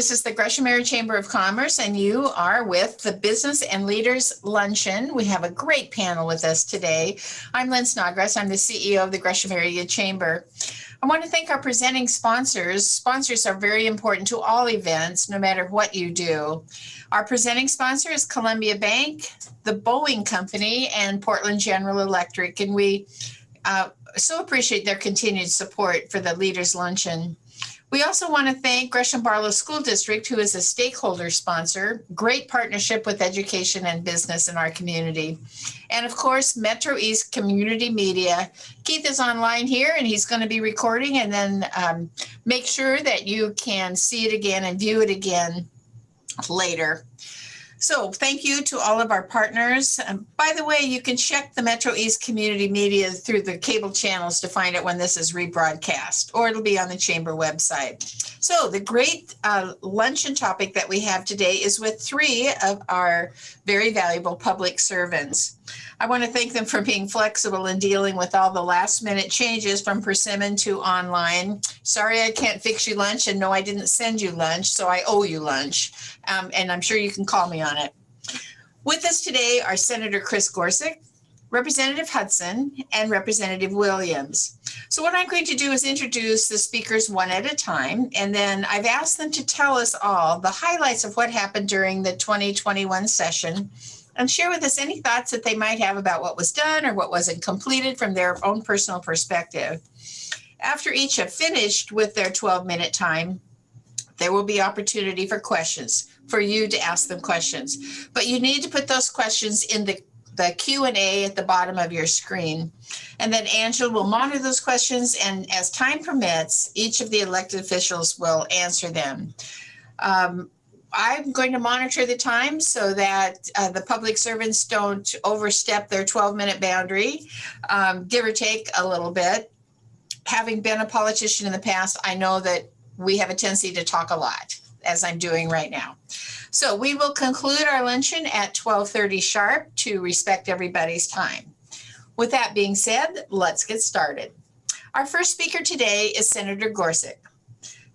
This is the Gresham Area Chamber of Commerce, and you are with the Business and Leaders Luncheon. We have a great panel with us today. I'm Lynn Snodgrass. I'm the CEO of the Gresham Area Chamber. I want to thank our presenting sponsors. Sponsors are very important to all events, no matter what you do. Our presenting sponsor is Columbia Bank, the Boeing Company, and Portland General Electric, and we uh, so appreciate their continued support for the Leaders Luncheon. We also want to thank Gresham Barlow School District, who is a stakeholder sponsor, great partnership with education and business in our community. And of course, Metro East Community Media. Keith is online here and he's going to be recording and then um, make sure that you can see it again and view it again later. So thank you to all of our partners. And by the way, you can check the Metro East Community Media through the cable channels to find it when this is rebroadcast, or it'll be on the Chamber website. So the great uh, luncheon topic that we have today is with three of our very valuable public servants. I want to thank them for being flexible in dealing with all the last minute changes from Persimmon to online. Sorry I can't fix you lunch and no I didn't send you lunch so I owe you lunch um, and I'm sure you can call me on it. With us today are Senator Chris Gorsek, Representative Hudson, and Representative Williams. So what I'm going to do is introduce the speakers one at a time, and then I've asked them to tell us all the highlights of what happened during the 2021 session and share with us any thoughts that they might have about what was done or what wasn't completed from their own personal perspective. After each have finished with their 12 minute time, there will be opportunity for questions, for you to ask them questions. But you need to put those questions in the, the Q&A at the bottom of your screen. And then Angela will monitor those questions and as time permits, each of the elected officials will answer them. Um, I'm going to monitor the time so that uh, the public servants don't overstep their 12 minute boundary, um, give or take a little bit. Having been a politician in the past, I know that we have a tendency to talk a lot, as I'm doing right now. So we will conclude our luncheon at 1230 sharp to respect everybody's time. With that being said, let's get started. Our first speaker today is Senator Gorsek.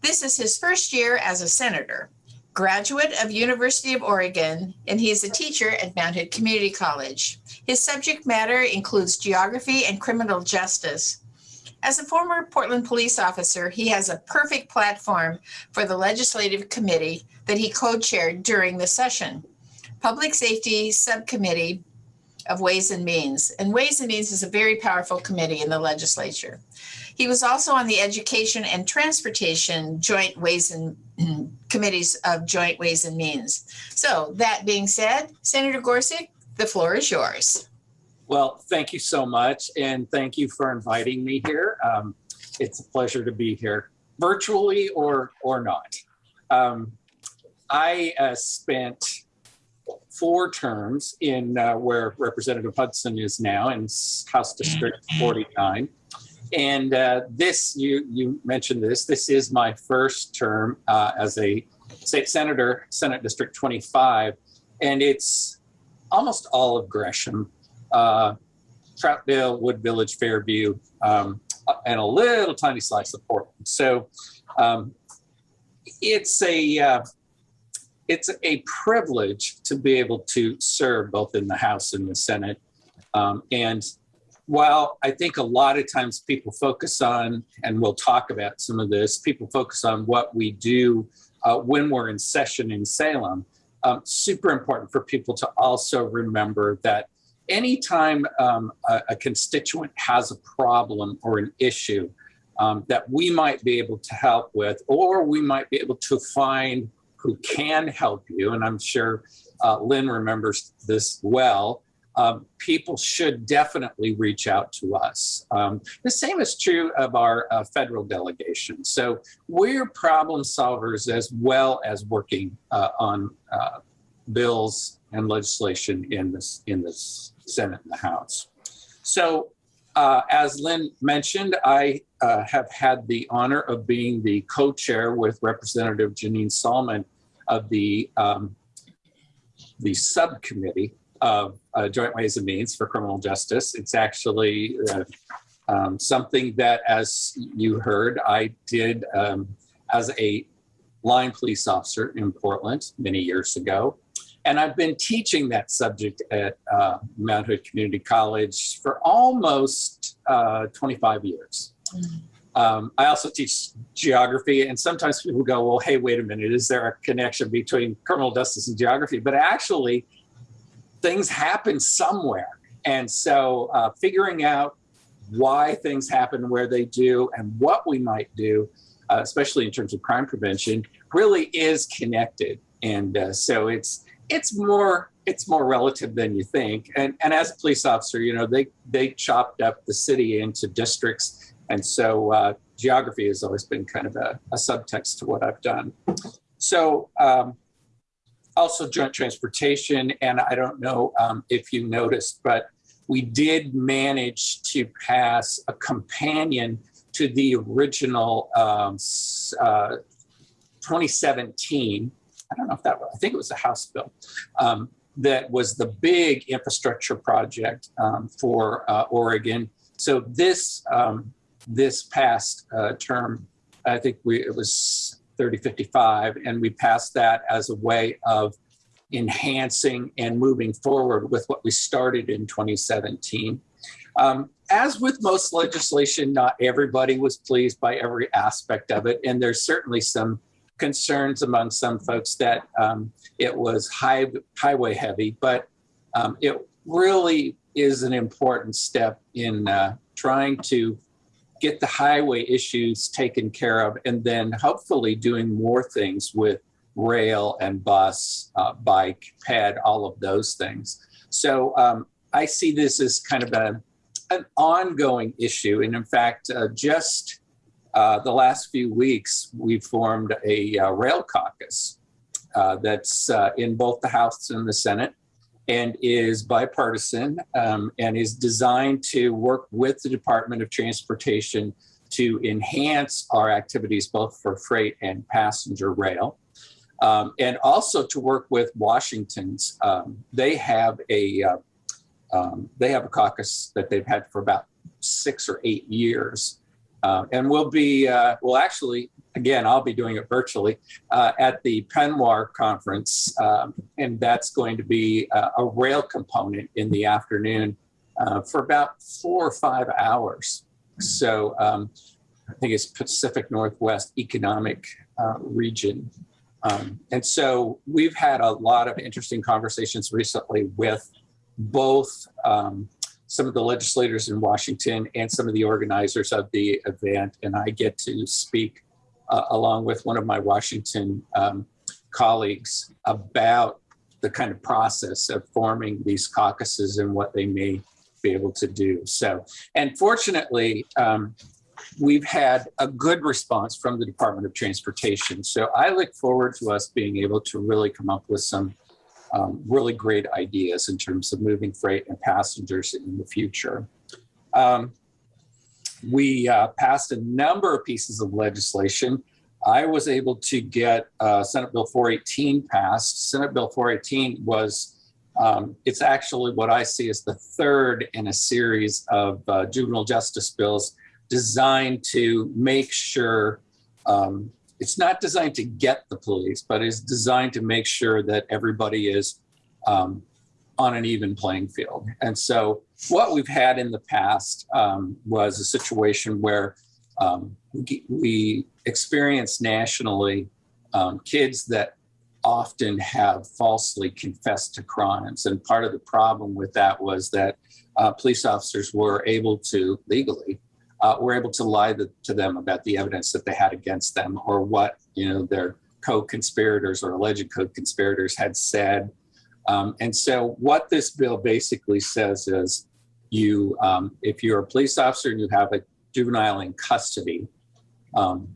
This is his first year as a senator graduate of University of Oregon, and he is a teacher at Mount Hood Community College. His subject matter includes geography and criminal justice. As a former Portland police officer, he has a perfect platform for the legislative committee that he co-chaired during the session. Public Safety Subcommittee of Ways and Means. And Ways and Means is a very powerful committee in the legislature. He was also on the Education and Transportation Joint Ways and Committees of Joint Ways and Means. So that being said, Senator Gorsek, the floor is yours. Well, thank you so much. And thank you for inviting me here. Um, it's a pleasure to be here, virtually or, or not. Um, I uh, spent four terms in uh, where Representative Hudson is now in House District 49. And uh, this, you, you mentioned this, this is my first term uh, as a state senator, Senate District 25, and it's almost all of Gresham, uh, Troutdale, Wood Village, Fairview, um, and a little tiny slice of Portland. So um, it's a uh, it's a privilege to be able to serve both in the House and the Senate. Um, and while I think a lot of times people focus on, and we'll talk about some of this, people focus on what we do uh, when we're in session in Salem, um, super important for people to also remember that anytime um, a, a, constituent has a problem or an issue um, that we might be able to help with, or we might be able to find who can help you, and I'm sure uh, Lynn remembers this well, um, people should definitely reach out to us. Um, the same is true of our uh, federal delegation. So we're problem solvers as well as working uh, on uh, bills and legislation in this in the Senate and the House. So uh, as Lynn mentioned, I uh, have had the honor of being the co-chair with Representative Janeen Sollman of the um, the subcommittee of uh, Joint Ways and Means for Criminal Justice. It's actually uh, um, something that, as you heard, I did um, as a line police officer in Portland many years ago. And I've been teaching that subject at uh, Mount Hood Community College for almost uh, 25 years. Um, I also teach geography, and sometimes people go, Well, hey, wait a minute, is there a connection between criminal justice and geography? But actually, things happen somewhere. And so, uh, figuring out why things happen where they do and what we might do, uh, especially in terms of crime prevention, really is connected. And uh, so, it's it's more it's more relative than you think. And and as a police officer, you know, they they chopped up the city into districts, and so uh, geography has always been kind of a, a subtext to what I've done. So. Um, also joint transportation, and I don't know um, if you noticed, but we did manage to pass a companion to the original um, uh, 2017 I don't know if that was, I think it was a House bill um, that was the big infrastructure project um, for uh, Oregon. So this um, this past uh, term, I think we it was 3055, and we passed that as a way of enhancing and moving forward with what we started in 2017. Um, as with most legislation, not everybody was pleased by every aspect of it, and there's certainly some concerns among some folks that um, it was high, highway heavy, but um, it really is an important step in uh, trying to get the highway issues taken care of and then hopefully doing more things with rail and bus, uh, bike, ped, all of those things. So um, I see this as kind of a, an ongoing issue. And in fact, uh, just uh, the last few weeks, we formed a uh, rail caucus uh, that's uh, in both the House and the Senate and is bipartisan um, and is designed to work with the Department of Transportation to enhance our activities both for freight and passenger rail. Um, and also to work with Washington's. Um, they have a uh, um, they have a caucus that they've had for about six or eight years, uh, and we'll be, uh, well, actually, again, I'll be doing it virtually uh, at the PNWER conference. Um, and that's going to be uh, a rail component in the afternoon uh, for about four or five hours. So um, I think it's Pacific Northwest Economic uh, Region. Um, and so we've had a lot of interesting conversations recently with both um, some of the legislators in Washington and some of the organizers of the event. And I get to speak uh, along with one of my Washington um, colleagues about the kind of process of forming these caucuses and what they may be able to do. So, and fortunately, um, we've had a good response from the Department of Transportation. So I look forward to us being able to really come up with some um, really great ideas in terms of moving freight and passengers in the future. Um, we uh, passed a number of pieces of legislation. I was able to get uh, Senate Bill 418 passed. Senate Bill 418 was, um, it's actually what I see as the third in a series of uh, juvenile justice bills designed to make sure um, it's not designed to get the police, but is designed to make sure that everybody is um, on an even playing field. And so, what we've had in the past um, was a situation where um, we, we experience nationally um, kids that often have falsely confessed to crimes. And part of the problem with that was that uh, police officers were able to legally uh, were able to lie the, to them about the evidence that they had against them or what you know their co-conspirators or alleged co-conspirators had said. Um, and so what this bill basically says is you, um, if you're a police officer and you have a juvenile in custody, um,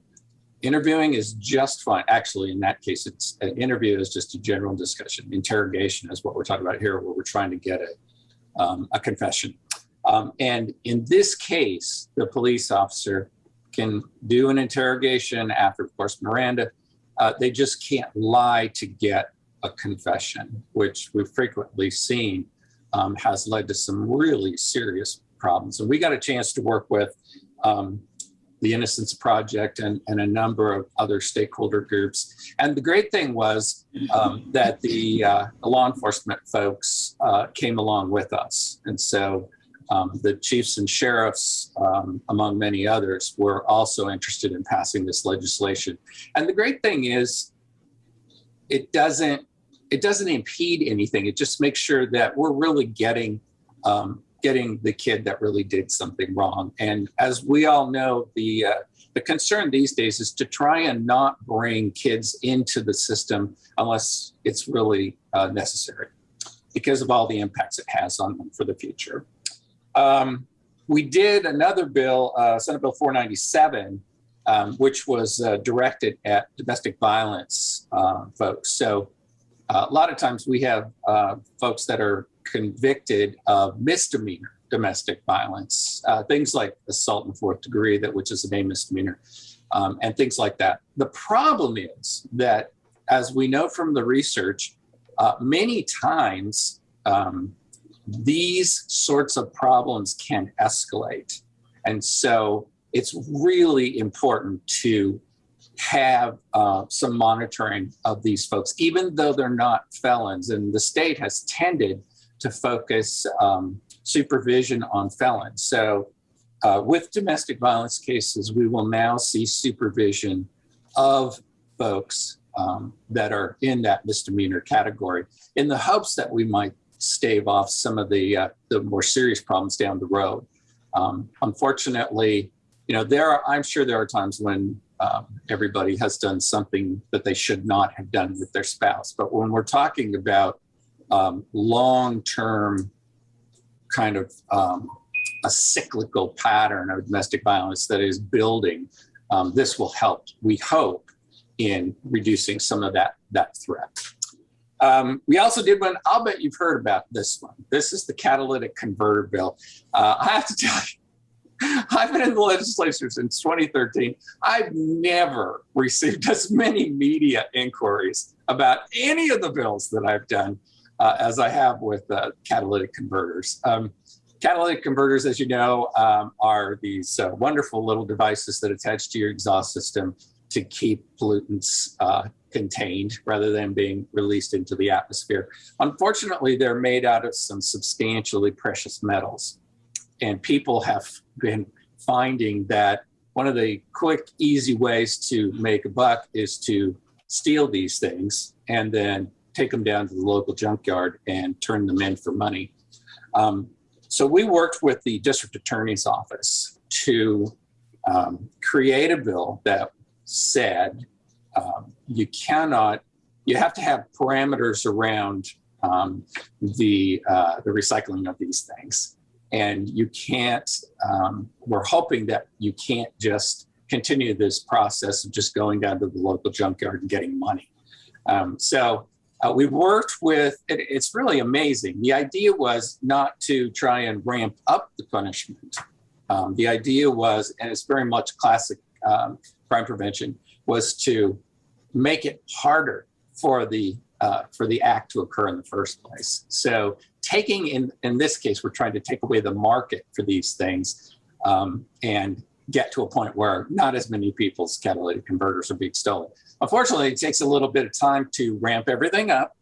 interviewing is just fine. Actually, in that case, it's an interview is just a general discussion. Interrogation is what we're talking about here, where we're trying to get a, um, a confession. Um, and in this case, the police officer can do an interrogation after, of course, Miranda. Uh, they just can't lie to get a confession, which we've frequently seen um, has led to some really serious problems. And we got a chance to work with um, the Innocence Project and, and a number of other stakeholder groups. And the great thing was um, that the, uh, law enforcement folks uh, came along with us. And so um, the chiefs and sheriffs, um, among many others, were also interested in passing this legislation. And the great thing is, it doesn't it doesn't impede anything. It just makes sure that we're really getting um, getting the kid that really did something wrong. And as we all know, the uh, the concern these days is to try and not bring kids into the system unless it's really uh, necessary because of all the impacts it has on them for the future. Um, we did another bill, uh, Senate Bill 497, um, which was uh, directed at domestic violence uh, folks. So uh, a lot of times we have uh, folks that are convicted of misdemeanor domestic violence, uh, things like assault in fourth degree, that which is a misdemeanor, um, and things like that. The problem is that, as we know from the research, many times um, these sorts of problems can escalate. And so it's really important to have uh, some monitoring of these folks, even though they're not felons. And the state has tended to focus um, supervision on felons. So uh, with domestic violence cases, we will now see supervision of folks um, that are in that misdemeanor category in the hopes that we might stave off some of the, uh, the more serious problems down the road. Um, unfortunately, you know, there are, I'm sure there are times when um, everybody has done something that they should not have done with their spouse. But when we're talking about um, long-term kind of um, a cyclical pattern of domestic violence that is building, um, this will help, we hope, in reducing some of that, that threat. Um, we also did one, I'll bet you've heard about this one. This is the catalytic converter bill. Uh, I have to tell you, I've been in the legislature since 2013. I've never received as many media inquiries about any of the bills that I've done uh, as I have with uh, catalytic converters. Um, catalytic converters, as you know, um, are these uh, wonderful little devices that attach to your exhaust system to keep pollutants uh, contained rather than being released into the atmosphere. Unfortunately, they're made out of some substantially precious metals and people have been finding that one of the quick, easy ways to make a buck is to steal these things and then take them down to the local junkyard and turn them in for money. Um, so we worked with the district attorney's office to um, create a bill that said um, you cannot, you have to have parameters around um, the, uh, the recycling of these things and you can't, um, we're hoping that you can't just continue this process of just going down to the local junkyard and getting money. Um, so uh, we worked with, it, it's really amazing. The idea was not to try and ramp up the punishment. Um, the idea was, and it's very much classic um, crime prevention, was to make it harder for the uh, for the act to occur in the first place. So taking, in, in this case, we're trying to take away the market for these things um, and get to a point where not as many people's catalytic converters are being stolen. Unfortunately, it takes a little bit of time to ramp everything up.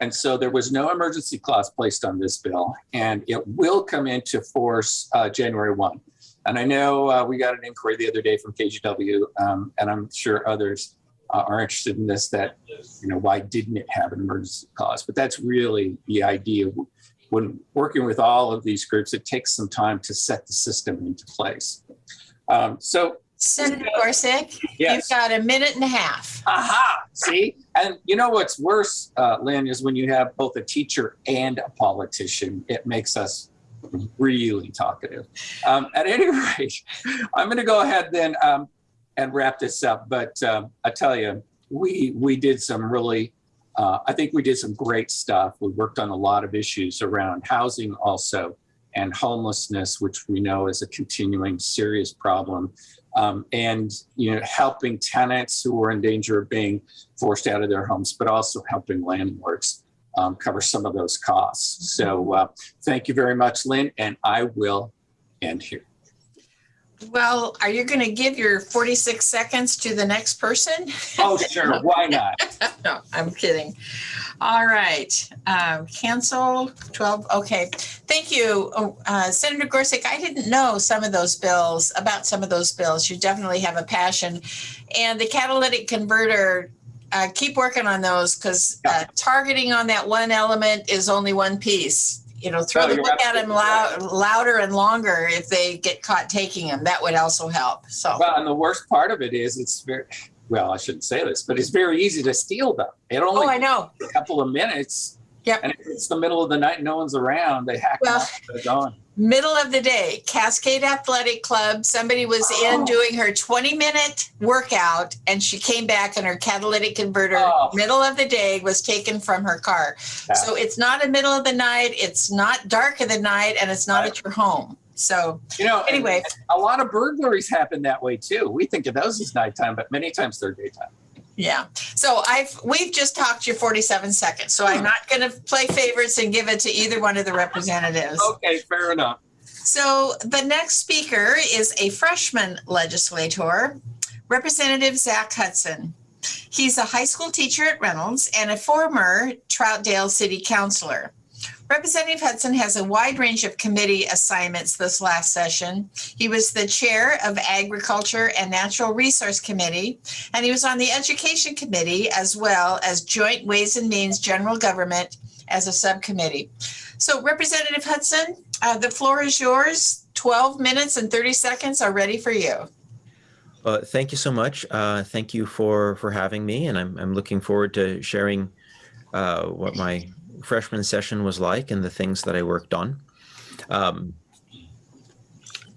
And so there was no emergency clause placed on this bill, and it will come into force uh, January 1. And I know uh, we got an inquiry the other day from KGW, um, and I'm sure others uh, are interested in this that, you know, why didn't it have an emergency clause? But that's really the idea. When working with all of these groups, it takes some time to set the system into place. Um, so Senator Gorsek, Yes. you've got a minute and a half. Aha, see? And you know what's worse, uh, Lynn, is when you have both a teacher and a politician, it makes us really talkative. Um, at any rate, I'm going to go ahead then um, and wrap this up. But um, I tell you, we we did some really, uh, I think we did some great stuff. We worked on a lot of issues around housing also and homelessness, which we know is a continuing serious problem. Um, and you know, helping tenants who are in danger of being forced out of their homes, but also helping landlords um, cover some of those costs. So uh, thank you very much, Lynn, and I will end here. Well, are you going to give your 46 seconds to the next person? Oh, sure. Why not? No, I'm kidding. All right, um, cancel 12, okay. Thank you, Oh, uh, Senator Gorsek. I didn't know some of those bills, about some of those bills. You definitely have a passion. And the catalytic converter, uh, keep working on those because uh, targeting on that one element is only one piece. You know, throw No, the book at them loud, louder and longer if they get caught taking them. That would also help, so. Well, and the worst part of it is it's very, well, I shouldn't say this, but it's very easy to steal them. It only Oh, I know. a couple of minutes. Yep. And if it's the middle of the night, no one's around, they hack them Well- up, they're gone. Middle of the day cascade athletic club somebody was in Oh. doing her 20 minute workout and she came back and her catalytic converter Oh. middle of the day was taken from her car so it's not a middle of the night it's not dark of the night and it's not at your home so You know, anyway a lot of burglaries happen that way too. We think of those as nighttime, but many times they're daytime. Yeah so i've we've just talked you 47 seconds so i'm hmm. not going to play favorites and give it to either one of the representatives Okay, fair enough. So the next speaker is a freshman legislator, Representative Zach Hudson. He's a high school teacher at Reynolds and a former Troutdale City Councilor. Representative Hudson has a wide range of committee assignments this last session. He was the chair of Agriculture and Natural Resource Committee, and he was on the Education Committee as well as Joint Ways and Means General Government as a subcommittee. So Representative Hudson, uh, the floor is yours. 12 minutes and 30 seconds are ready for you. Uh, thank you so much. Uh, thank you for for having me, and I'm I'm looking forward to sharing uh, what my freshman session was like and the things that I worked on. Um,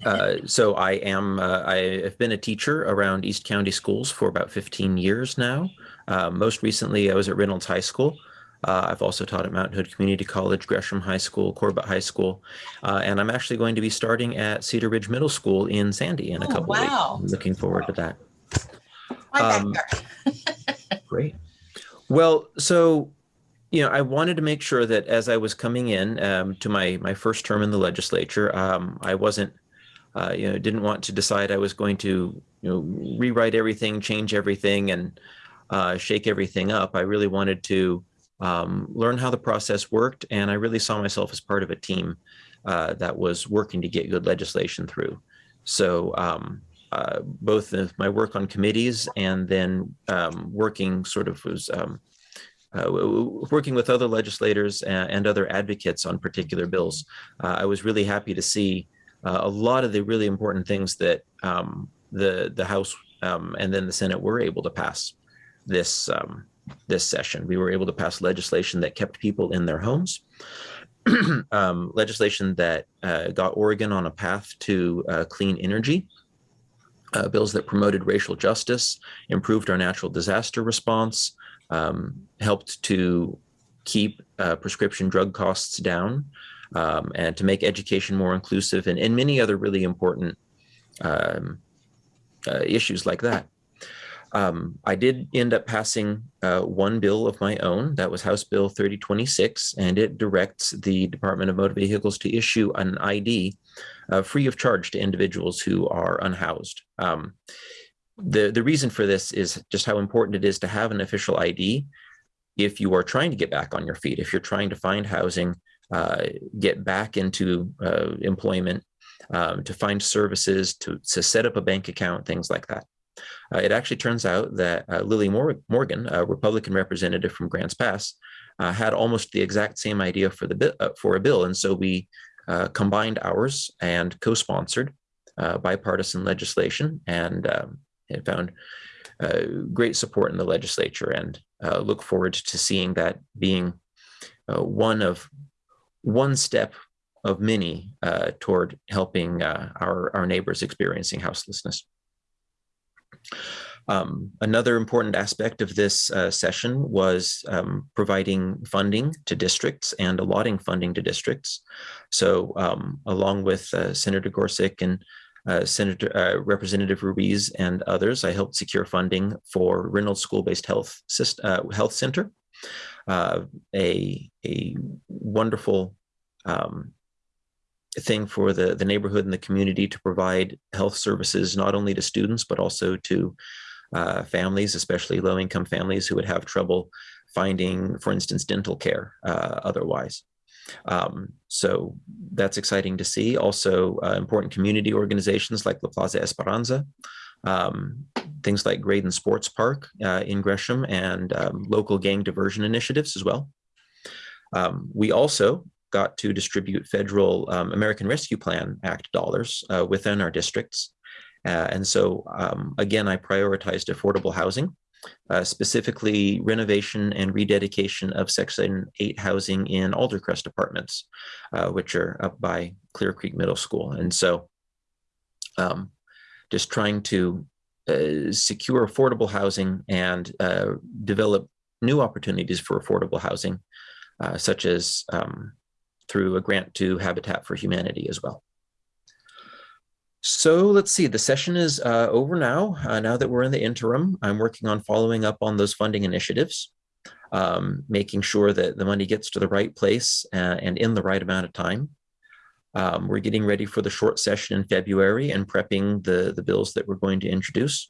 uh, so I am uh, I have been a teacher around East County schools for about 15 years now. Uh, most recently, I was at Reynolds High School. Uh, I've also taught at Mountain Hood Community College, Gresham High School, Corbett High School, uh, and I'm actually going to be starting at Cedar Ridge Middle School in Sandy in a Oh, couple wow. of weeks. I'm looking forward to that. Um. Great. Well, so you know, I wanted to make sure that as I was coming in um, to my my first term in the legislature, um, I wasn't, uh, you know, didn't want to decide I was going to, you know, rewrite everything, change everything, and uh, shake everything up. I really wanted to um, learn how the process worked, and I really saw myself as part of a team uh, that was working to get good legislation through. So. Um, uh, both my work on committees and then um, working sort of was um, uh, working with other legislators and, and other advocates on particular bills. Uh, I was really happy to see uh, a lot of the really important things that um, the the House um, and then the Senate were able to pass this um, this session. We were able to pass legislation that kept people in their homes. um, legislation that uh, got Oregon on a path to uh, clean energy uh, bills that promoted racial justice, improved our natural disaster response, um, helped to keep uh, prescription drug costs down, um, and to make education more inclusive, and, and many other really important um, uh, issues like that. Um, I did end up passing uh, one bill of my own. That was House Bill 3026, and it directs the Department of Motor Vehicles to issue an ID uh, free of charge to individuals who are unhoused. The, the reason for this is just how important it is to have an official ID if you are trying to get back on your feet, if you're trying to find housing, uh, get back into uh, employment, um, to find services, to, to set up a bank account, things like that. Uh, it actually turns out that uh, Lily Mor- Morgan, a Republican representative from Grants Pass, uh, had almost the exact same idea for the uh, for a bill, and so we combined ours and co-sponsored bipartisan legislation, and um, it found uh, great support in the legislature. And uh, look forward to seeing that being uh, one of one step of many uh, toward helping uh, our our neighbors experiencing houselessness. Um, another important aspect of this uh, session was um, providing funding to districts and allotting funding to districts. So um, along with Senator Gorsek and uh, Senator uh, Representative Ruiz and others, I helped secure funding for Reynolds School-Based Health uh, Health Center, uh, a, a wonderful um, thing for the, the neighborhood and the community to provide health services not only to students but also to uh, families, especially low income families who would have trouble finding, for instance, dental care otherwise. Um, so that's exciting to see. Also, uh, important community organizations like La Plaza Esperanza, um, things like Gradin Sports Park uh, in Gresham, and um, local gang diversion initiatives as well. Um, we also got to distribute federal um, American Rescue Plan Act dollars uh, within our districts. Uh, and so, um, again, I prioritized affordable housing, uh, specifically renovation and rededication of Section 8 housing in Aldercrest apartments, uh, which are up by Clear Creek Middle School. And so, um, just trying to uh, secure affordable housing and uh, develop new opportunities for affordable housing, uh, such as um, through a grant to Habitat for Humanity as well. So let's see, the session is uh, over now. Uh, now that we're in the interim, I'm working on following up on those funding initiatives, um, making sure that the money gets to the right place uh, and in the right amount of time. Um, we're getting ready for the short session in February and prepping the, the bills that we're going to introduce.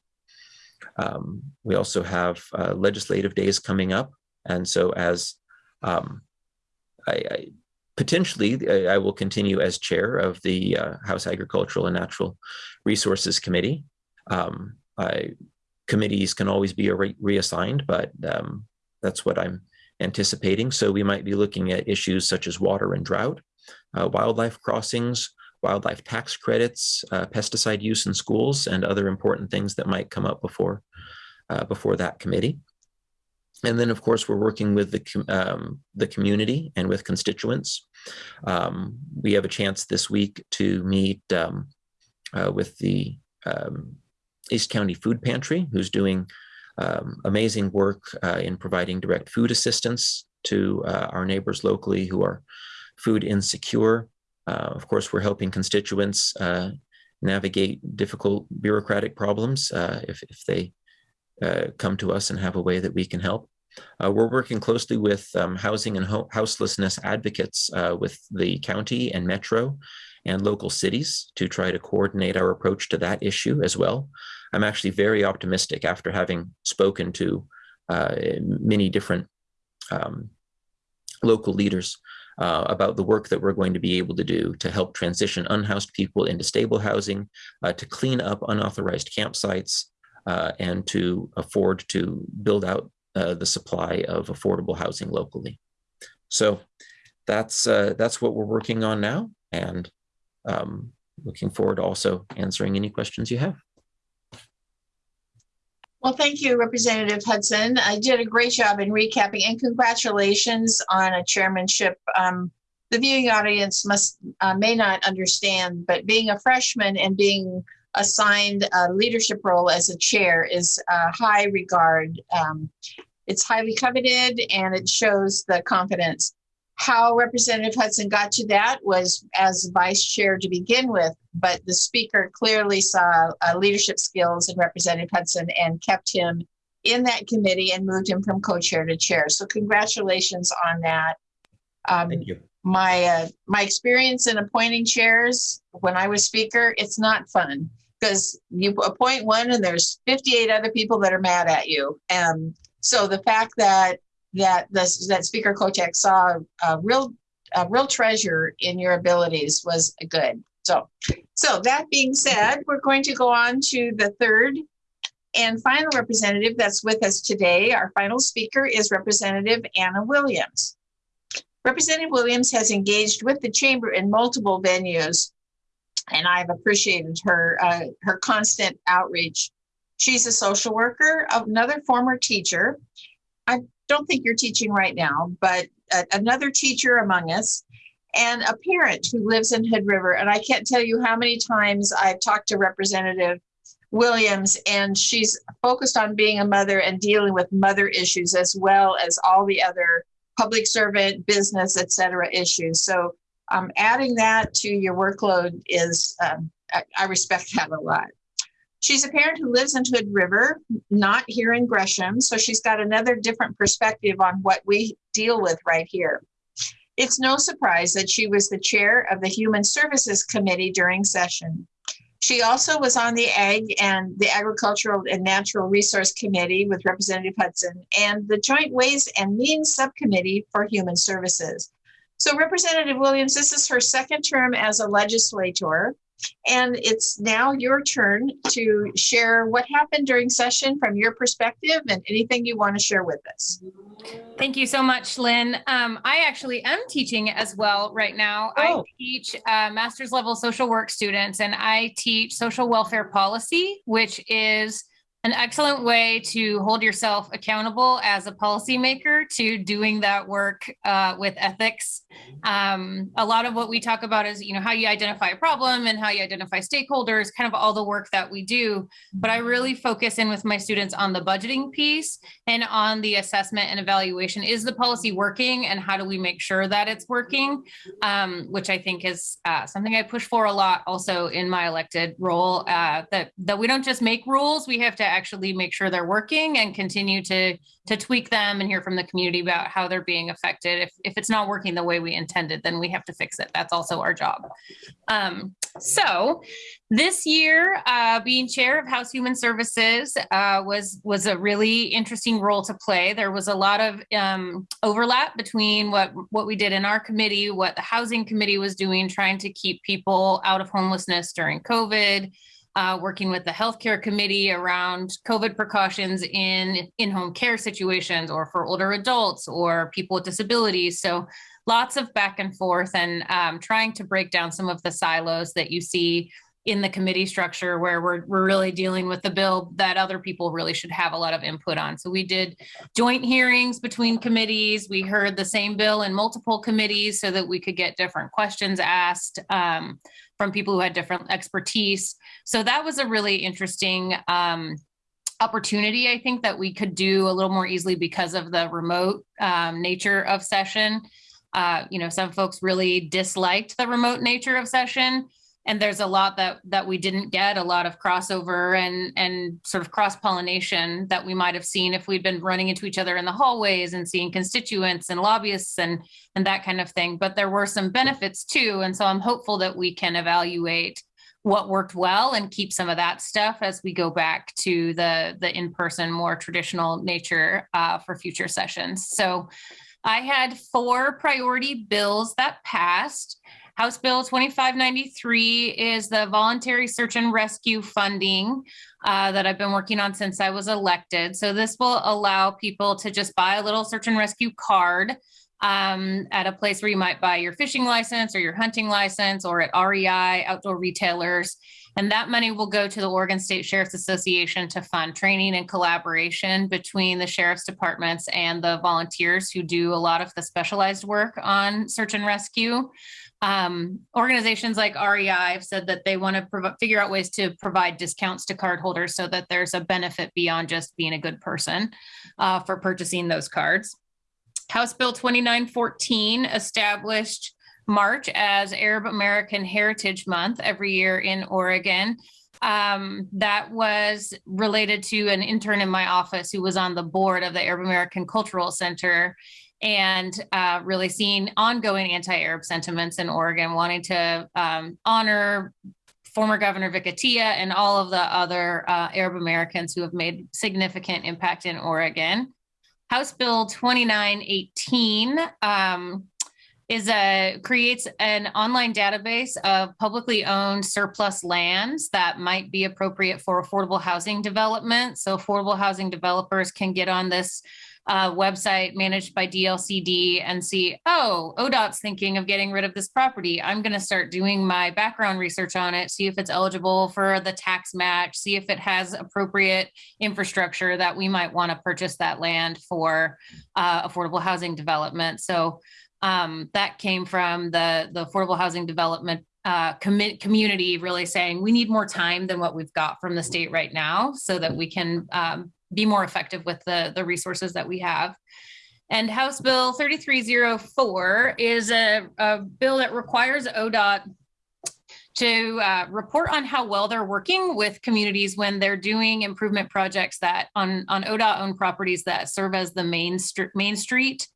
Um, we also have uh, legislative days coming up. And so as um, I, I, potentially I will continue as chair of the uh, House Agricultural and Natural Resources Committee. Um, I, committees can always be re reassigned, but um, that's what I'm anticipating. So we might be looking at issues such as water and drought, uh, wildlife crossings, wildlife tax credits, uh, pesticide use in schools, and other important things that might come up before, uh, before that committee. And then, of course, we're working with the, um, the community and with constituents. Um, we have a chance this week to meet um, uh, with the um, East County Food Pantry, who's doing um, amazing work uh, in providing direct food assistance to uh, our neighbors locally who are food insecure. Uh, of course, we're helping constituents uh, navigate difficult bureaucratic problems uh, if, if they come to us and have a way that we can help. Uh, we're working closely with um, housing and ho houselessness advocates uh, with the county and metro and local cities to try to coordinate our approach to that issue as well. I'm actually very optimistic after having spoken to uh, many different um, local leaders uh, about the work that we're going to be able to do to help transition unhoused people into stable housing, uh, to clean up unauthorized campsites, uh, and to afford to build out uh, the supply of affordable housing locally. So that's uh, that's what we're working on now, and um, looking forward to also answering any questions you have. Well, thank you, Representative Hudson. I did a great job in recapping, and congratulations on a chairmanship. Um, the viewing audience must uh, may not understand, but being a freshman and being assigned a leadership role as a chair is a high regard. Um, it's highly coveted and it shows the confidence. How Representative Hudson got to that was as vice chair to begin with, but the speaker clearly saw uh, leadership skills in Representative Hudson and kept him in that committee and moved him from co-chair to chair. So congratulations on that. Um, Thank you my uh, my experience in appointing chairs when I was speaker, it's not fun because you appoint one and there's 58 other people that are mad at you. And so the fact that that this, that Speaker Kotek saw a real a real treasure in your abilities was good. So, so that being said, we're going to go on to the third and final representative that's with us today. Our final speaker is Representative Anna Williams. Representative Williams has engaged with the chamber in multiple venues, and I've appreciated her uh, her constant outreach. She's a social worker, another former teacher. I don't think you're teaching right now, but a, another teacher among us, and a parent who lives in Hood River. And I can't tell you how many times I've talked to Representative Williams, and she's focused on being a mother and dealing with mother issues as well as all the other public servant, business, et cetera issues. So um, adding that to your workload is, um, I, I, respect that a lot. She's a parent who lives in Hood River, not here in Gresham. So she's got another different perspective on what we deal with right here. It's no surprise that she was the chair of the Human Services Committee during session. She also was on the Ag and the Agricultural and Natural Resource Committee with Representative Hudson and the Joint Ways and Means Subcommittee for Human Services. So Representative Williams, this is her second term as a legislator. And it's now your turn to share what happened during session from your perspective and anything you want to share with us. Thank you so much, Lynn. Um, I actually am teaching as well right now. Oh. I teach uh, master's level social work students and I teach social welfare policy, which is an excellent way to hold yourself accountable as a policymaker to doing that work uh, with ethics. Um, a lot of what we talk about is, you know, how you identify a problem and how you identify stakeholders, kind of all the work that we do. But I really focus in with my students on the budgeting piece and on the assessment and evaluation. Is the policy working and how do we make sure that it's working? Um, which I think is uh, something I push for a lot also in my elected role, uh, that, that we don't just make rules, we have to actually make sure they're working and continue to to tweak them and hear from the community about how they're being affected. If, if it's not working the way we intended, then we have to fix it. That's also our job. Um, so this year, uh, being chair of House Human Services uh, was was a really interesting role to play. There was a lot of um, overlap between what what we did in our committee, what the Housing Committee was doing, trying to keep people out of homelessness during COVID uh, working with the healthcare committee around COVID precautions in in-home care situations or for older adults or people with disabilities. So lots of back and forth and um, trying to break down some of the silos that you see in the committee structure where we're, we're really dealing with the bill that other people really should have a lot of input on. So we did joint hearings between committees. We heard the same bill in multiple committees so that we could get different questions asked um, from people who had different expertise. So that was a really interesting um, opportunity, I think, that we could do a little more easily because of the remote um, nature of session. Uh, you know, some folks really disliked the remote nature of session and there's a lot that that we didn't get a lot of crossover and and sort of cross pollination that we might have seen if we'd been running into each other in the hallways and seeing constituents and lobbyists and and that kind of thing. But there were some benefits too. And so i'm hopeful that we can evaluate what worked well and keep some of that stuff as we go back to the the in-person more traditional nature uh, for future sessions. So i had four priority bills that passed House Bill 2593 is the voluntary search and rescue funding uh, that I've been working on since I was elected. So this will allow people to just buy a little search and rescue card um, at a place where you might buy your fishing license or your hunting license or at REI, outdoor retailers. And that money will go to the Oregon State Sheriff's Association to fund training and collaboration between the sheriff's departments and the volunteers who do a lot of the specialized work on search and rescue. Um, organizations like REI have said that they want to figure out ways to provide discounts to cardholders so that there's a benefit beyond just being a good person uh, for purchasing those cards. House Bill 2914 established March as Arab American Heritage Month every year in Oregon. Um, that was related to an intern in my office who was on the board of the Arab American Cultural Center and uh, really seeing ongoing anti-Arab sentiments in Oregon, wanting to um, honor former Governor Vic Atiyeh and all of the other uh, Arab Americans who have made significant impact in Oregon. House Bill 2918 um, is a creates an online database of publicly owned surplus lands that might be appropriate for affordable housing development. So affordable housing developers can get on this uh, website managed by DLCD and see, oh, ODOT's thinking of getting rid of this property. I'm going to start doing my background research on it, see if it's eligible for the tax match, see if it has appropriate infrastructure that we might want to purchase that land for uh, affordable housing development. So um, that came from the, the affordable housing development uh, commit community really saying we need more time than what we've got from the state right now so that we can um, be more effective with the, the resources that we have. And House Bill 3304 is a, a bill that requires ODOT to uh, report on how well they're working with communities when they're doing improvement projects that on, on ODOT owned properties that serve as the main, main street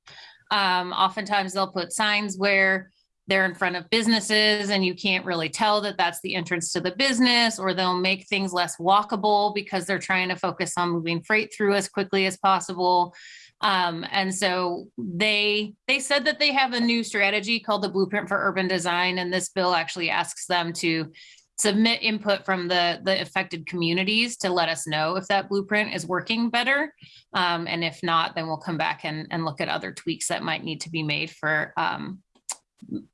Um, oftentimes they'll put signs where they're in front of businesses and you can't really tell that that's the entrance to the business, or they'll make things less walkable because they're trying to focus on moving freight through as quickly as possible. Um, and so they they said that they have a new strategy called the Blueprint for Urban Design, and this bill actually asks them to submit input from the the affected communities to let us know if that blueprint is working better um, and if not then we'll come back and, and look at other tweaks that might need to be made for um,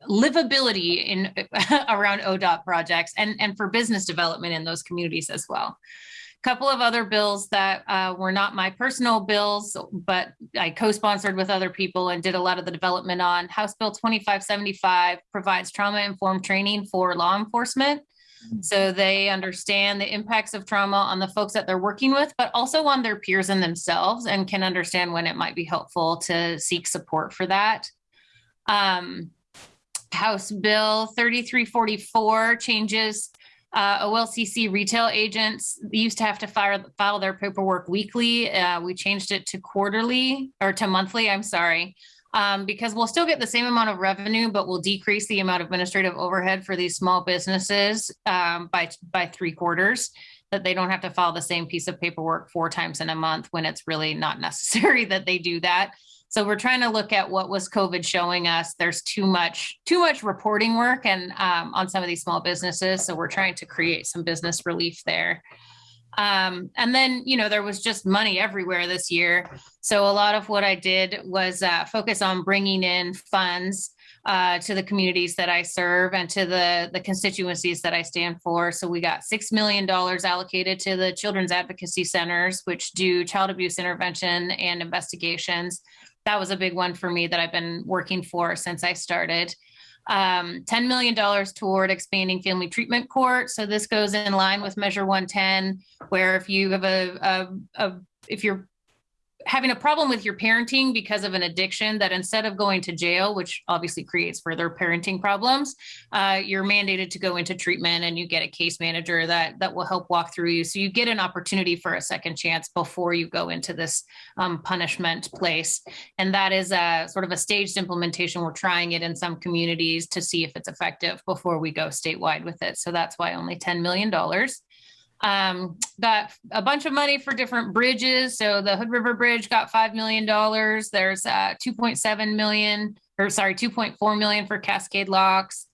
livability in around odot projects and and for business development in those communities as well A couple of other bills that uh, were not my personal bills, but I co-sponsored with other people and did a lot of the development on. House Bill 2575 provides trauma-informed training for law enforcement. So they understand the impacts of trauma on the folks that they're working with, but also on their peers and themselves and can understand when it might be helpful to seek support for that. Um, House Bill 3344 changes uh, OLCC retail agents used to have to file, file their paperwork weekly. Uh, we changed it to quarterly or to monthly, I'm sorry, um, because we'll still get the same amount of revenue, but we'll decrease the amount of administrative overhead for these small businesses um, by, by three quarters that they don't have to file the same piece of paperwork four times in a month when it's really not necessary that they do that. So we're trying to look at what was COVID showing us. There's too much too much reporting work and um, on some of these small businesses. So we're trying to create some business relief there. Um, and then, you know, there was just money everywhere this year. So a lot of what I did was uh, focus on bringing in funds uh, to the communities that I serve and to the, the constituencies that I stand for. So we got $6 million allocated to the Children's Advocacy Centers, which do child abuse intervention and investigations that was a big one for me that I've been working for since I started. Um, $10 million toward expanding family treatment court. So this goes in line with Measure 110, where if you have a, a, a if you're having a problem with your parenting because of an addiction that instead of going to jail which obviously creates further parenting problems uh, you're mandated to go into treatment and you get a case manager that that will help walk through you. So you get an opportunity for a second chance before you go into this um, punishment place. And that is a sort of a staged implementation. We're trying it in some communities to see if it's effective before we go statewide with it. So that's why only $10 million um, got a bunch of money for different bridges. So the Hood River Bridge got $5 million. There's uh, 2.7 million, or sorry, 2.4 million for Cascade Locks.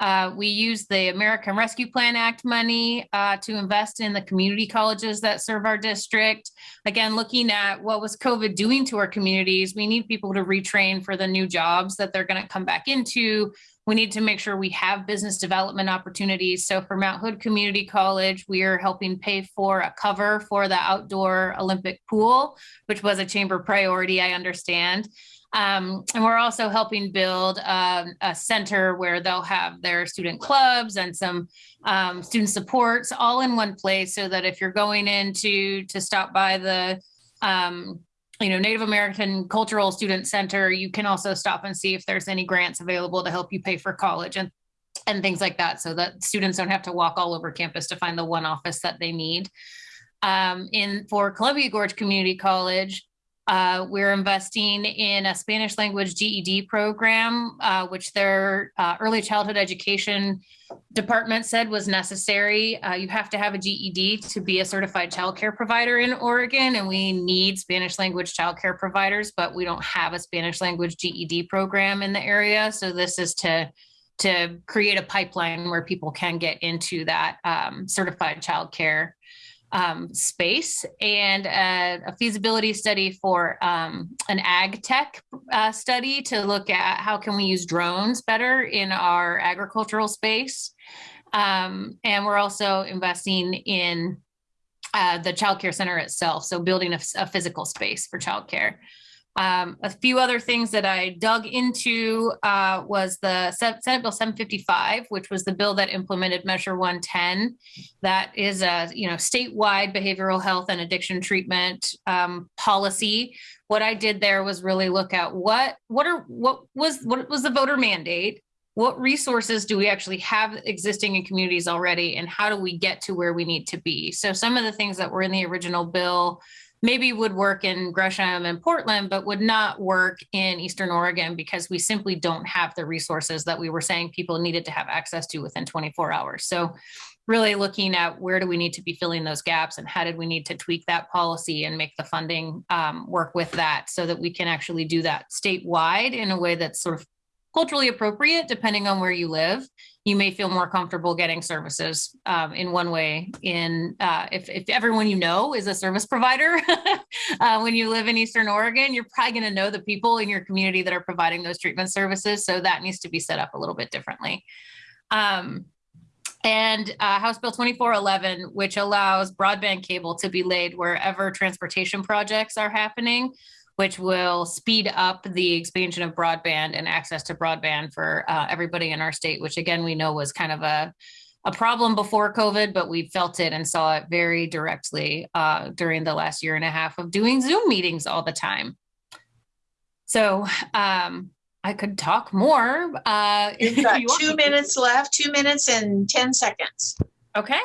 Uh, we use the American Rescue Plan Act money uh, to invest in the community colleges that serve our district. Again, looking at what was COVID doing to our communities, we need people to retrain for the new jobs that they're going to come back into. We need to make sure we have business development opportunities. So for Mount Hood Community College, we are helping pay for a cover for the outdoor Olympic pool, which was a chamber priority, I understand. Um, and we're also helping build um, a center where they'll have their student clubs and some um, student supports all in one place so that if you're going in to, to stop by the um, you know, Native American Cultural Student Center, you can also stop and see if there's any grants available to help you pay for college and and things like that, so that students don't have to walk all over campus to find the one office that they need. Um, in for Columbia Gorge Community College, uh, we're investing in a Spanish language GED program, uh, which their uh, early childhood education department said was necessary. Uh, you have to have a GED to be a certified child care provider in Oregon, and we need Spanish language child care providers, but we don't have a Spanish language GED program in the area. So this is to to create a pipeline where people can get into that um, certified child care um, space and a, a, feasibility study for um, an ag tech uh, study to look at how can we use drones better in our agricultural space. Um, and we're also investing in uh, the child care center itself, so building a, a physical space for childcare. Um, a few other things that I dug into uh, was the Senate Bill 755, which was the bill that implemented Measure 110. That is a you know statewide behavioral health and addiction treatment um, policy. What I did there was really look at what what are what was what was the voter mandate. What resources do we actually have existing in communities already, and how do we get to where we need to be? So some of the things that were in the original bill maybe would work in Gresham and Portland, but would not work in Eastern Oregon because we simply don't have the resources that we were saying people needed to have access to within 24 hours. So really looking at where do we need to be filling those gaps and how did we need to tweak that policy and make the funding um, work with that so that we can actually do that statewide in a way that's sort of culturally appropriate depending on where you live you may feel more comfortable getting services um, in one way in uh, if, if everyone you know is a service provider uh, when you live in eastern oregon you're probably going to know the people in your community that are providing those treatment services so that needs to be set up a little bit differently. Um, and uh, House Bill 2411, which allows broadband cable to be laid wherever transportation projects are happening, which will speed up the expansion of broadband and access to broadband for uh, everybody in our state, which again, we know was kind of a, a problem before COVID, but we felt it and saw it very directly uh, during the last year and a half of doing Zoom meetings all the time. So um, I could talk more. Uh, You've got you two minutes left, two minutes and 10 seconds. Okay.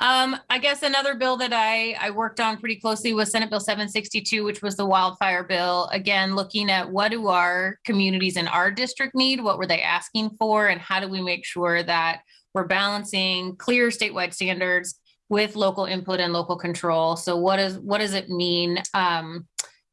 Um, I guess another bill that I, I worked on pretty closely was Senate Bill 762, which was the wildfire bill. Again, looking at what do our communities in our district need? What were they asking for? And how do we make sure that we're balancing clear statewide standards with local input and local control? So what is what does it mean um,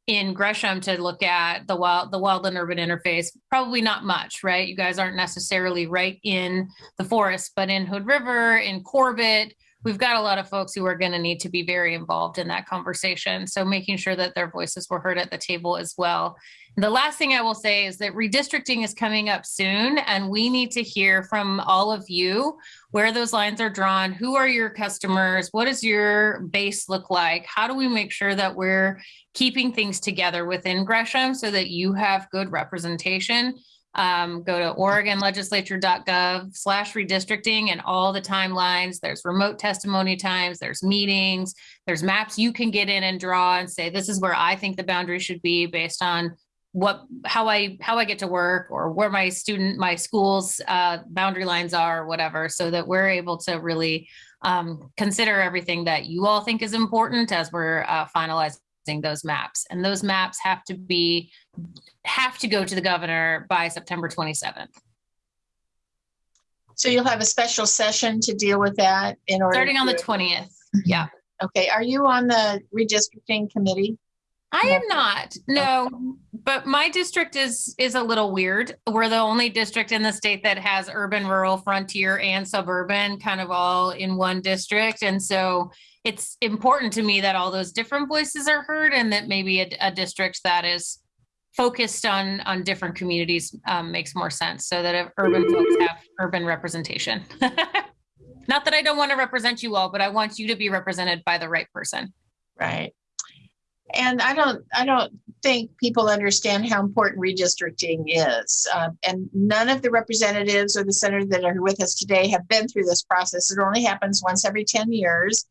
in Gresham to look at the wild the wild and urban interface? Probably not much, right? You guys aren't necessarily right in the forest, but in Hood River, in Corbett, we've got a lot of folks who are going to need to be very involved in that conversation. So making sure that their voices were heard at the table as well. The last thing I will say is that redistricting is coming up soon, and we need to hear from all of you where those lines are drawn. Who are your customers? What does your base look like? How do we make sure that we're keeping things together within Gresham so that you have good representation? Um, go to oregonlegislature.gov slash redistricting and all the timelines. There's remote testimony times, there's meetings, there's maps you can get in and draw and say, this is where I think the boundary should be based on what how I how I get to work or where my student my school's uh, boundary lines are or whatever, so that we're able to really um, consider everything that you all think is important as we're uh, finalizing those maps. And those maps have to be have to go to the governor by September 27th. So you'll have a special session to deal with that in order starting on the 20th. Mm-hmm. Yeah. Okay. Are you on the redistricting committee? I am not. No, but my district is is a little weird. We're the only district in the state that has urban, rural, frontier, and suburban kind of all in one district. And so it's important to me that all those different voices are heard and that maybe a, a district that is focused on on different communities um, makes more sense so that urban folks have urban representation. Not that i don't want to represent you all but i want you to be represented by the right person. Right. And i don't i don't think people understand how important redistricting is uh, and none of the representatives or the senators that are with us today have been through this process. It only happens once every 10 years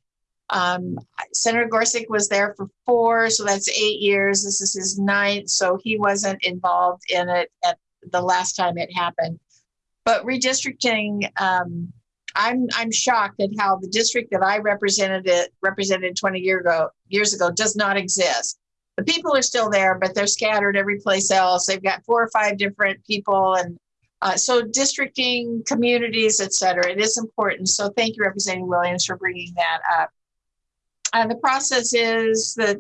um, Senator Gorsek was there for four, so that's eight years. This is his ninth, so he wasn't involved in it at the last time it happened. But redistricting, um, I'm I'm shocked at how the district that I represented it represented 20 year ago years ago does not exist. The people are still there, but they're scattered every place else. They've got four or five different people, and uh, so districting, communities, et cetera, it is important. So thank you, Representative Williams, for bringing that up. And the process is that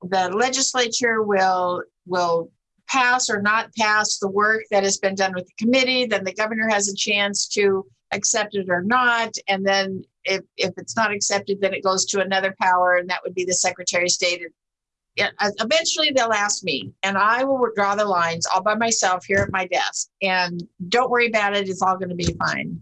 the legislature will will pass or not pass the work that has been done with the committee. Then the governor has a chance to accept it or not. And then if, if it's not accepted, then it goes to another power, and that would be the Secretary of State. Yeah, uh, eventually they'll ask me, and I will draw the lines all by myself here at my desk. And don't worry about it; it's all going to be fine.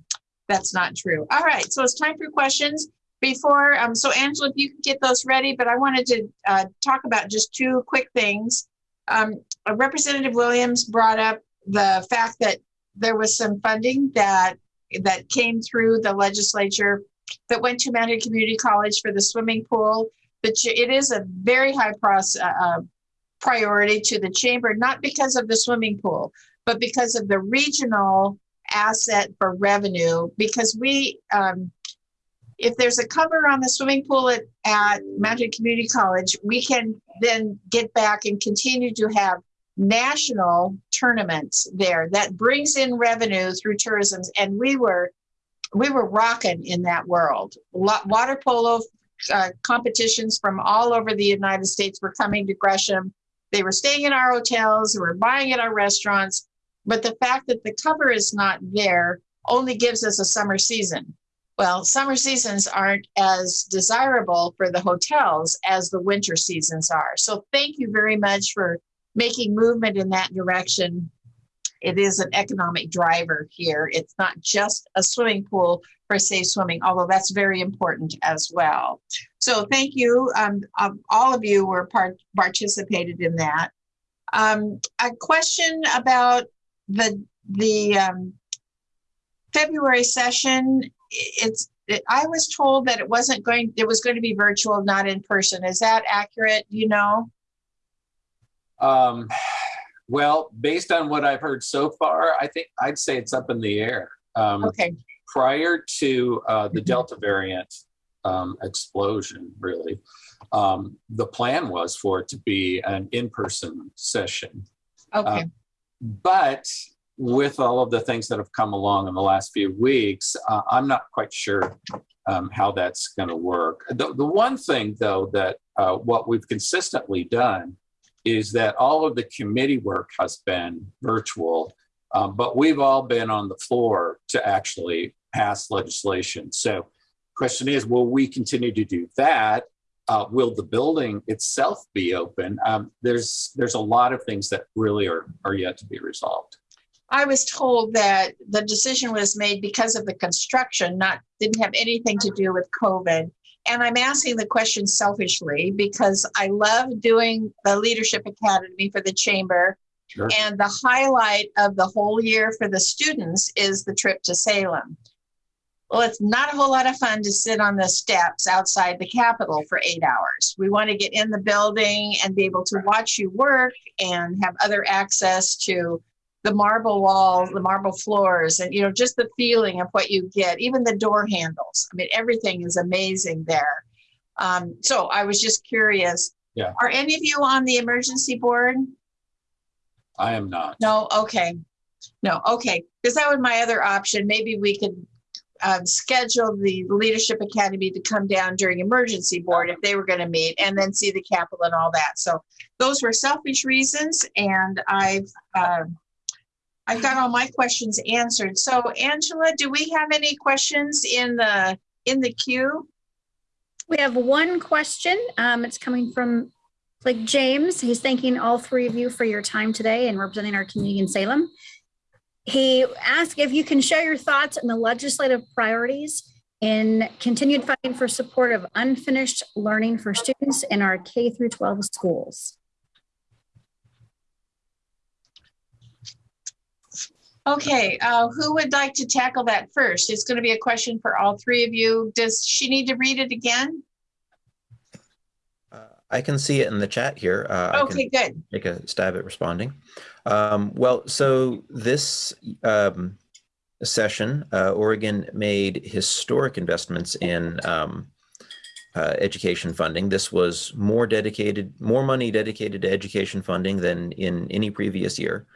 That's not true. All right, so it's time for questions before, um, so Angela, if you could get those ready, but I wanted to uh, talk about just two quick things. Um, Representative Williams brought up the fact that there was some funding that that came through the legislature that went to Mount Hood Community College for the swimming pool. But it is a very high process, uh, uh, priority to the chamber, not because of the swimming pool, but because of the regional asset for revenue. Because we um, if there's a cover on the swimming pool at, at Mountain Community College, we can then get back and continue to have national tournaments there that brings in revenue through tourism. And we were, we were rocking in that world. Water polo uh, competitions from all over the United States were coming to Gresham. They were staying in our hotels, they were buying at our restaurants. But the fact that the cover is not there only gives us a summer season. Well, summer seasons aren't as desirable for the hotels as the winter seasons are. So thank you very much for making movement in that direction. It is an economic driver here. It's not just a swimming pool for safe swimming, although that's very important as well. So thank you. Um, um, all of you were part participated in that. Um, a question about the the um, February session. It's it, I was told that it wasn't going. It was going to be virtual, not in person. Is that accurate? Do You know. Um, well, based on what I've heard so far, I think I'd say it's up in the air. Um, Okay. prior to uh, the Mhm. Delta variant um, explosion, really, um, the plan was for it to be an in-person session. Okay. But with all of the things that have come along in the last few weeks, uh, I'm not quite sure um, how that's going to work. The, the one thing, though, that uh, what we've consistently done is that all of the committee work has been virtual, um, but we've all been on the floor to actually pass legislation. So, question is, will we continue to do that? Uh, will the building itself be open? Um, there's there's a lot of things that really are are yet to be resolved. I was told that the decision was made because of the construction, not didn't have anything to do with COVID. And I'm asking the question selfishly because I love doing the Leadership Academy for the Chamber. Sure. And the highlight of the whole year for the students is the trip to Salem. Well, it's not a whole lot of fun to sit on the steps outside the Capitol for eight hours. We want to get in the building and be able to watch you work and have other access to the marble walls, the marble floors, and you know, just the feeling of what you get, even the door handles. I mean, everything is amazing there. Um, so I was just curious. Yeah. Are any of you on the emergency board? I am not. No, okay. No, okay. Because that was my other option. Maybe we could um, schedule the Leadership Academy to come down during emergency board if they were going to meet and then see the Capitol and all that. So those were selfish reasons and I've, um, I've got all my questions answered. So Angela, do we have any questions in the, in the queue? We have one question. Um, it's coming from like James. He's thanking all three of you for your time today and representing our community in Salem. He asked if you can share your thoughts on the legislative priorities in continued funding for support of unfinished learning for students in our K through 12 schools. Okay, uh, who would like to tackle that first? It's going to be a question for all three of you. Does she need to read it again? Uh, I can see it in the chat here. Uh, I can Okay, good. take a stab at responding. Um, well, so this um, session, uh, Oregon made historic investments in um, uh, education funding. This was more dedicated, more money dedicated to education funding than in any previous year.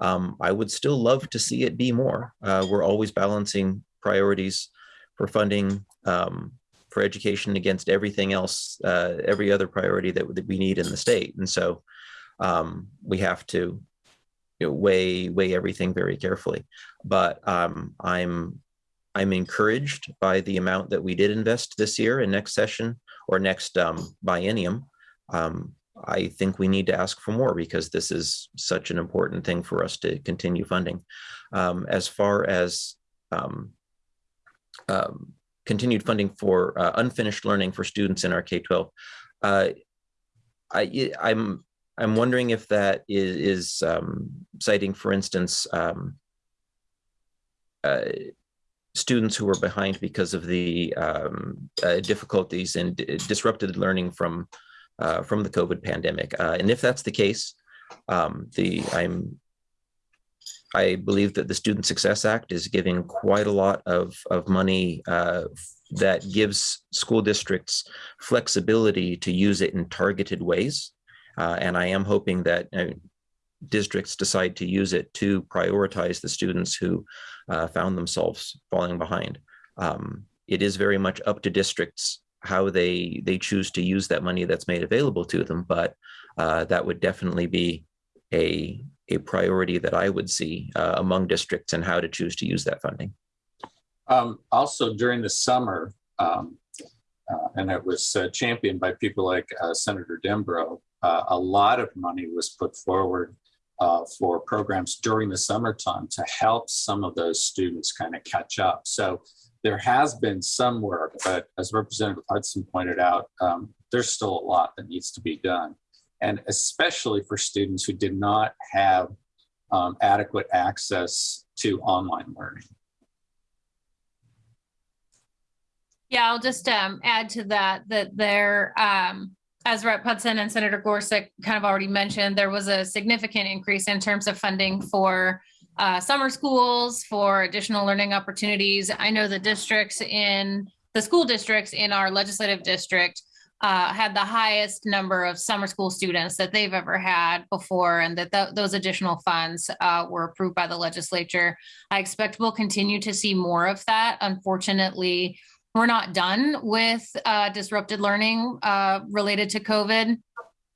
Um, I would still love to see it be more. Uh, we're always balancing priorities for funding um, for education against everything else, uh, every other priority that, that we need in the state. And so um, we have to you know, weigh weigh everything very carefully. But um, I'm I'm encouraged by the amount that we did invest this year and next session or next um, biennium. Um, I think we need to ask for more because this is such an important thing for us to continue funding. Um, as far as um, um, continued funding for uh, unfinished learning for students in our K-12, uh, I, I'm I'm wondering if that is, is um, citing, for instance, um, uh, students who are behind because of the um, uh, difficulties and disrupted learning from uh, from the COVID pandemic. Uh, and if that's the case, um, the I'm I believe that the Student Success Act is giving quite a lot of of money uh, that gives school districts flexibility to use it in targeted ways. Uh, and I am hoping that uh, districts decide to use it to prioritize the students who uh, found themselves falling behind. Um, it is very much up to districts how they they choose to use that money that's made available to them, but uh, that would definitely be a a priority that I would see uh, among districts and how to choose to use that funding. Um, also during the summer, um, uh, and it was uh, championed by people like uh, Senator Dembrow, uh, a lot of money was put forward for programs during the summertime to help some of those students kind of catch up. So there has been some work, but as Representative Hudson pointed out, um, there's still a lot that needs to be done. And especially for students who did not have um, adequate access to online learning. Yeah, I'll just um, add to that that there, um, as Rep. Hudson and Senator Gorsek kind of already mentioned, there was a significant increase in terms of funding for uh, summer schools, for additional learning opportunities. I know the districts in the school districts in our legislative district uh, had the highest number of summer school students that they've ever had before, and that th- those additional funds uh, were approved by the legislature. I expect we'll continue to see more of that. Unfortunately, we're not done with uh, disrupted learning uh, related to COVID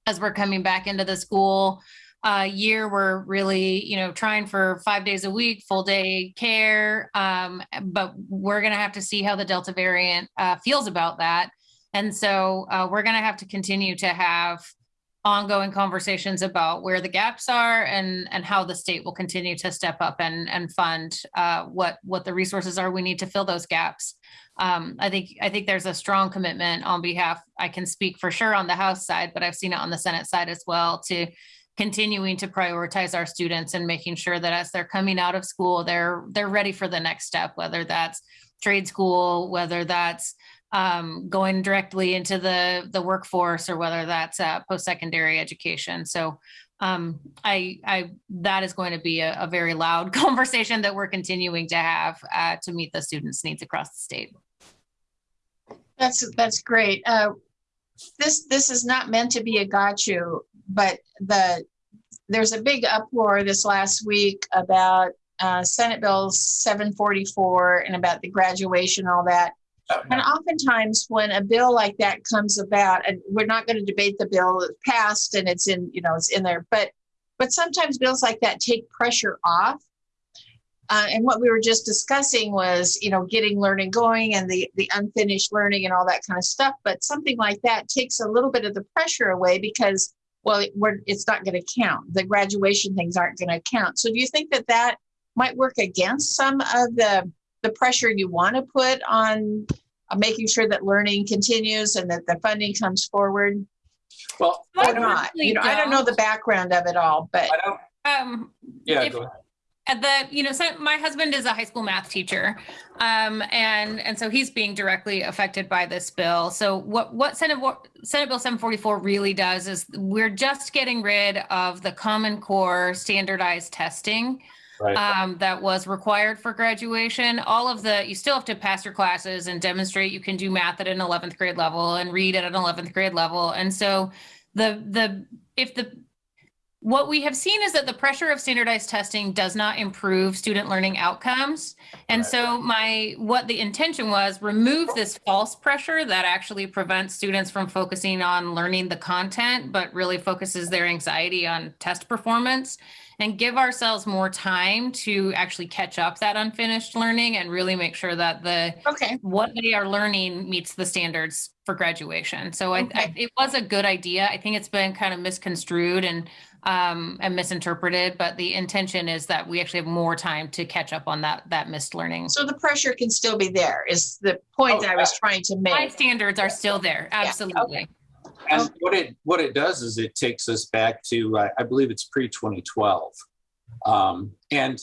as we're coming back into the school uh, year. We're really, you know, trying for five days a week, full day care. Um, but we're going to have to see how the Delta variant uh, feels about that. And so uh, we're going to have to continue to have ongoing conversations about where the gaps are and and how the state will continue to step up and and fund uh, what what the resources are we need to fill those gaps. Um, I think I think there's a strong commitment on behalf. I can speak for sure on the House side, but I've seen it on the Senate side as well to continuing to prioritize our students and making sure that as they're coming out of school, they're they're ready for the next step, whether that's trade school, whether that's um, going directly into the the workforce or whether that's uh, post-secondary education. So um, I, I that is going to be a, a, very loud conversation that we're continuing to have uh, to meet the students' needs across the state. That's that's great. Uh, this this is not meant to be a got you, but the there's a big uproar this last week about uh, Senate Bill 744 and about the graduation, all that. And oftentimes, when a bill like that comes about, and we're not going to debate the bill passed and it's in, you know, it's in there, but but sometimes bills like that take pressure off. Uh, and what we were just discussing was, you know, getting learning going and the the unfinished learning and all that kind of stuff. But something like that takes a little bit of the pressure away because, well, it, it's not going to count. The graduation things aren't going to count. So, do you think that that might work against some of the the pressure you want to put on uh, making sure that learning continues and that the funding comes forward well or not you know don't. i don't know the background of it all but um yeah if, the you know so my husband is a high school math teacher um, and and so he's being directly affected by this bill so what what senate senate bill 744 really does is we're just getting rid of the common core standardized testing right. um, that was required for graduation. All of the, you still have to pass your classes and demonstrate you can do math at an 11th grade level and read at an 11th grade level. And so the, the, if the, what we have seen is that the pressure of standardized testing does not improve student learning outcomes. And so my what the intention was remove this false pressure that actually prevents students from focusing on learning the content but really focuses their anxiety on test performance and give ourselves more time to actually catch up that unfinished learning and really make sure that the okay what they are learning meets the standards for graduation. So okay. I, I, it was a good idea. I think it's been kind of misconstrued and um, and misinterpreted, but the intention is that we actually have more time to catch up on that that missed learning. So the pressure can still be there. Is the point oh, that I was trying to make? My standards are still there. Absolutely. Yeah. Okay. And what it what it does is it takes us back to uh, I believe it's pre 2012, um, and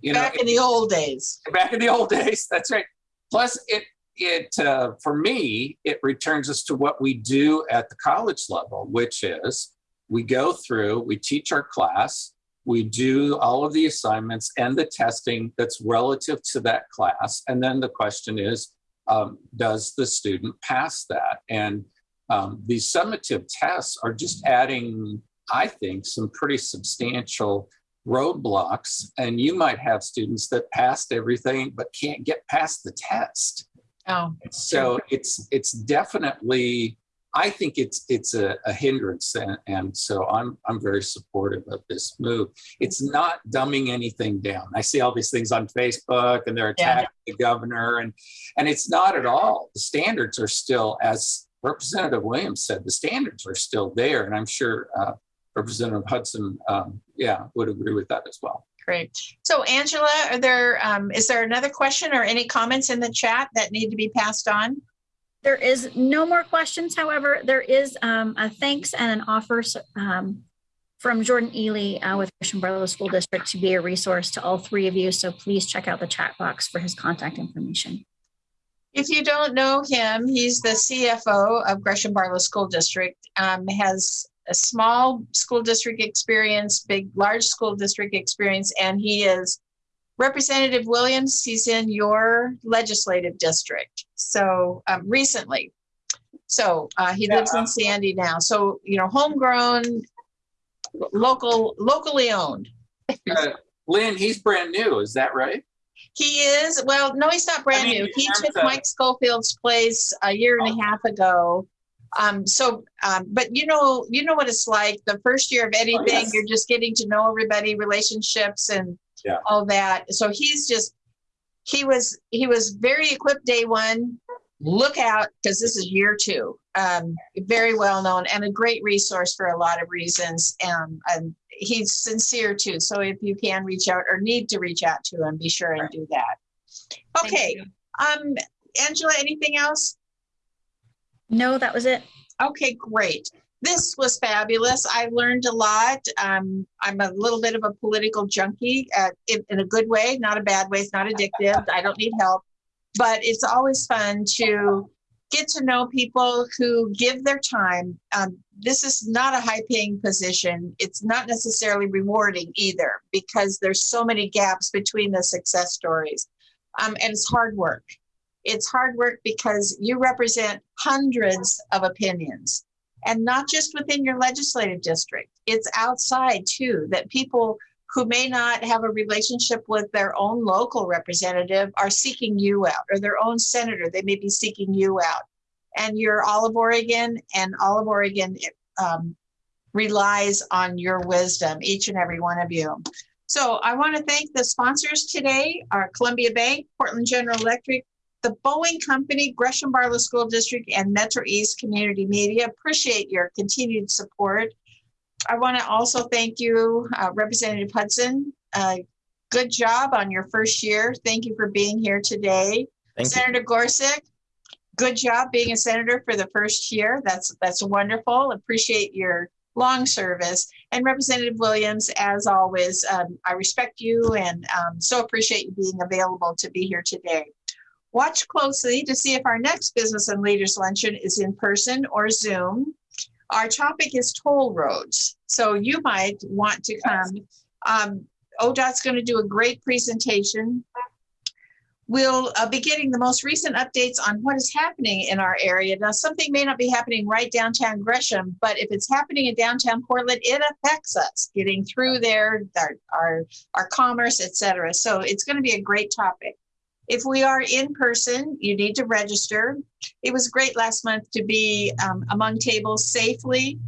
you back know back in the old days. Back in the old days, that's right. Plus, it it uh, for me it returns us to what we do at the college level, which is we go through, we teach our class, we do all of the assignments and the testing that's relative to that class, and then the question is, um, does the student pass that? And um, these summative tests are just adding, I think, some pretty substantial roadblocks. And you might have students that passed everything but can't get past the test. Oh, So it's it's definitely I think it's it's a, a hindrance and, and so I'm I'm very supportive of this move. It's not dumbing anything down. I see all these things on Facebook and they're Yeah. attacking the governor and and it's not at all. The standards are still as Representative Williams said, the standards are still there and I'm sure uh, Representative Hudson um, yeah would agree with that as well. great. So Angela, are there, um, is there another question or any comments in the chat that need to be passed on? There is no more questions. However, there is um, a thanks and an offer um, from Jordan Ely uh, with Gresham Barlow School District to be a resource to all three of you. So please check out the chat box for his contact information. If you don't know him, he's the CFO of Gresham Barlow School District, um, has a small school district experience, big, large school district experience, and he is Representative Williams, he's in your legislative district. So, um, recently. So, uh, he lives in Sandy now. So, you know, homegrown, local, locally owned. Uh, Lynn, he's brand new, is that right? He is, well, no, he's not brand I mean, new. He took Mike Schofield's place a year and a half ago. Um, so, um, but you know, you know what it's like. The first year of anything, yes. you're just getting to know everybody, relationships and Yeah. all that. So he's just, he was, he was very equipped day one. Look out, because this is year two. Um, very well known and a great resource for a lot of reasons. Um, and he's sincere too. So if you can reach out or need to reach out to him, be sure and do that. Okay, um, Angela, anything else? No, that was it. Okay, great. This was fabulous. I learned a lot. Um, I'm a little bit of a political junkie uh, in, in a good way, not a bad way. It's not addictive. I don't need help, but it's always fun to get to know people who give their time. Um, this is not a high paying position. It's not necessarily rewarding either because there's so many gaps between the success stories. Um, and it's hard work. It's hard work because you represent hundreds of opinions and not just within your legislative district. It's outside too, that people who may not have a relationship with their own local representative are seeking you out or their own senator. They may be seeking you out. And you're all of Oregon, and all of Oregon um, relies on your wisdom, each and every one of you. So I want to thank the sponsors today, our Columbia Bank, Portland General Electric, the Boeing Company, Gresham Barlow School District, and Metro East Community Media. Appreciate your continued support. I want to also thank you, uh, Representative Hudson. Uh, good job on your first year. Thank you for being here today. Thank you. Senator Gorsek, good job being a senator for the first year. That's that's wonderful. Appreciate your long service. And Representative Williams, as always, um, I respect you and um, so appreciate you being available to be here today. Watch closely to see if our next Business and Leaders Luncheon is in person or Zoom. Our topic is toll roads, so you might want to come. Um, ODOT's going to do a great presentation. We'll uh, be getting the most recent updates on what is happening in our area. Now, something may not be happening right downtown Gresham, but if it's happening in downtown Portland, it affects us getting through there, our our, our commerce, et cetera. So it's going to be a great topic. If we are in person, you need to register. It was great last month to be um, among tables safely,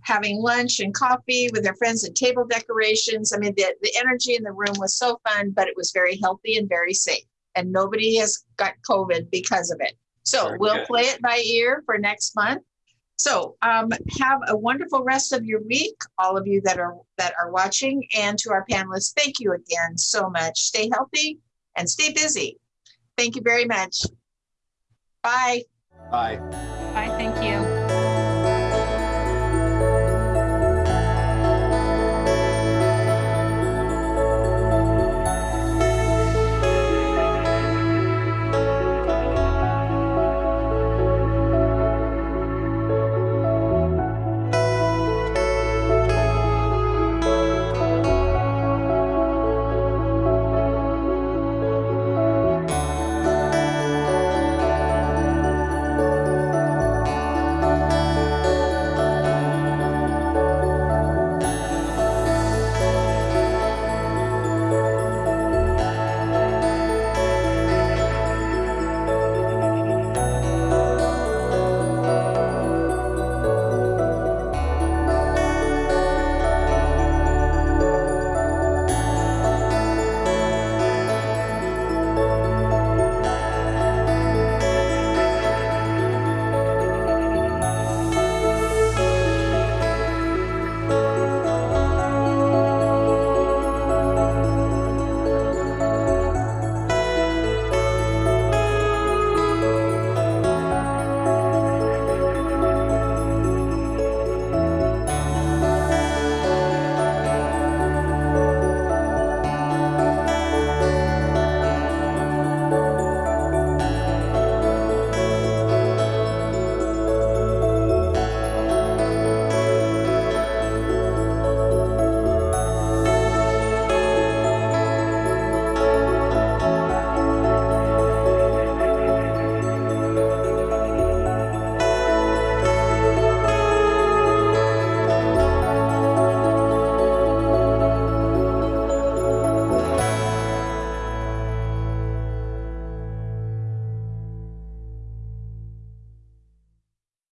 having lunch and coffee with their friends and table decorations. I mean, the, the energy in the room was so fun, but it was very healthy and very safe. And nobody has got COVID because of it. So Very we'll good. play it by ear for next month. So um, have a wonderful rest of your week, all of you that are that are watching, and to our panelists, thank you again so much. Stay healthy and stay busy. Thank you very much. Bye. Bye. Bye, thank you.